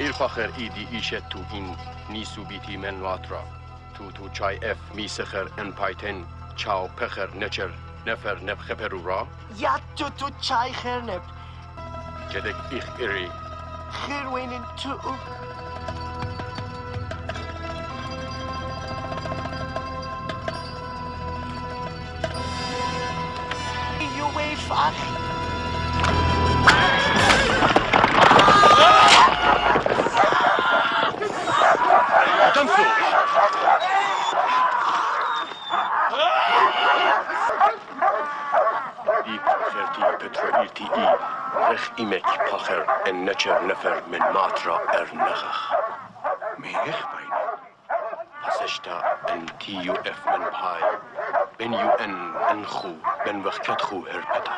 الفخر إيدي ايشت تو این نیسو بیتی من لاترا تو تو چای اف می سخر ان پایتن چاو پخر نچر نفر نفخ پرورا Ja, tu tu chai hernep. جدك ایخ ایری Gerwin in tu. You wave ach. دي پخرتي بترو إلتي إي رخ إيمك پخر ان نچر نفر من ماترا ار نخخ ميخ بين پسشتا ان تي يو اف من باي بن يو ان انخو بن وقت خو هربتا